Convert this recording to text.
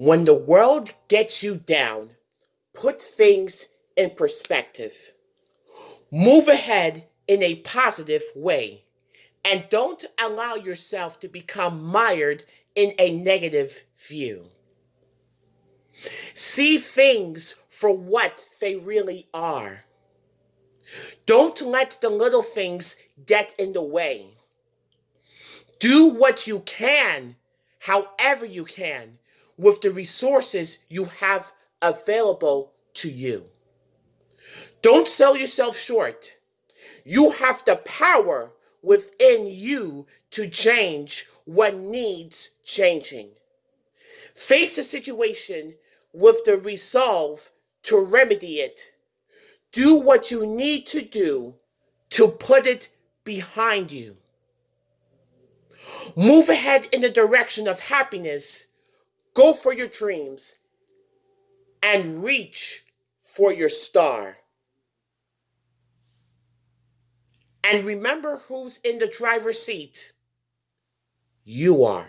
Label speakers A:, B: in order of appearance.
A: When the world gets you down, put things in perspective. Move ahead in a positive way. And don't allow yourself to become mired in a negative view. See things for what they really are. Don't let the little things get in the way. Do what you can, however you can, with the resources you have available to you. Don't sell yourself short. You have the power within you to change what needs changing. Face the situation with the resolve to remedy it. Do what you need to do to put it behind you. Move ahead in the direction of happiness. Go for your dreams and reach for your star. And remember who's in the driver's seat. You are.